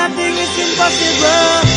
nothing is impossible.